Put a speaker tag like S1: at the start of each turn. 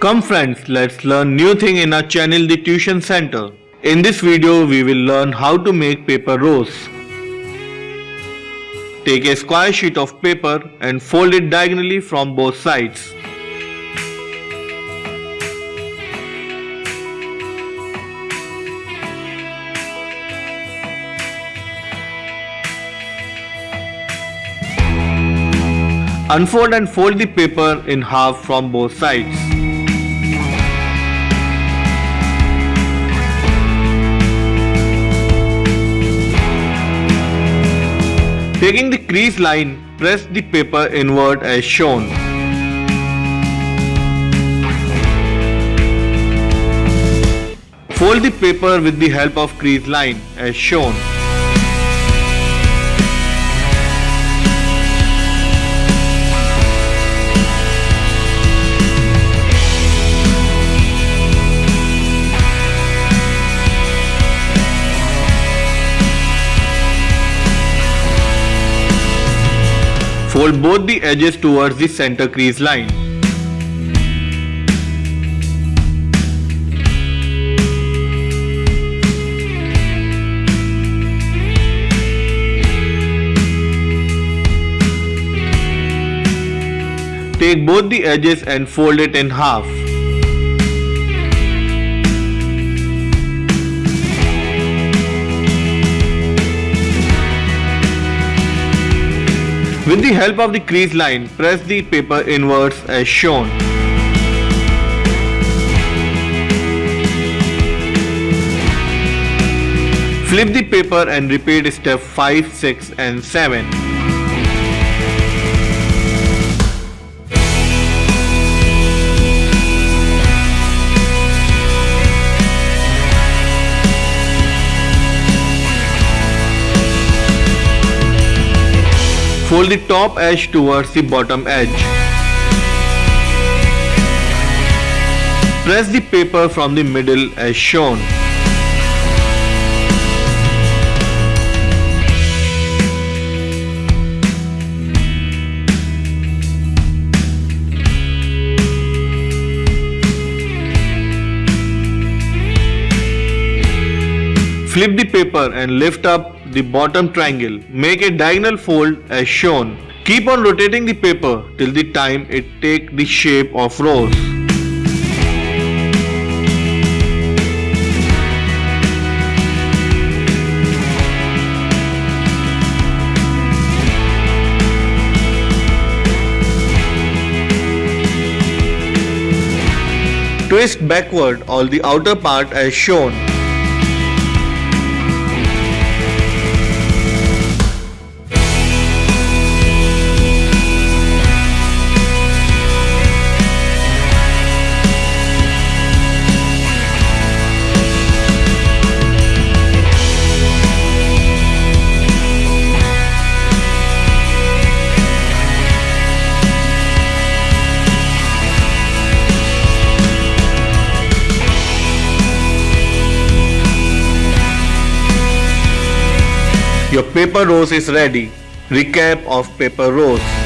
S1: Come friends, let's learn new thing in our channel The Tuition Center. In this video, we will learn how to make paper rose. Take a square sheet of paper and fold it diagonally from both sides. Unfold and fold the paper in half from both sides. Taking the crease line, press the paper inward as shown. Fold the paper with the help of crease line as shown. Fold both the edges towards the center crease line. Take both the edges and fold it in half. With the help of the crease line, press the paper inwards as shown. Flip the paper and repeat step 5, 6 and 7. Fold the top edge towards the bottom edge. Press the paper from the middle as shown. Flip the paper and lift up the bottom triangle. Make a diagonal fold as shown. Keep on rotating the paper till the time it take the shape of rose. Twist backward all the outer part as shown. Your paper rose is ready. Recap of paper rose.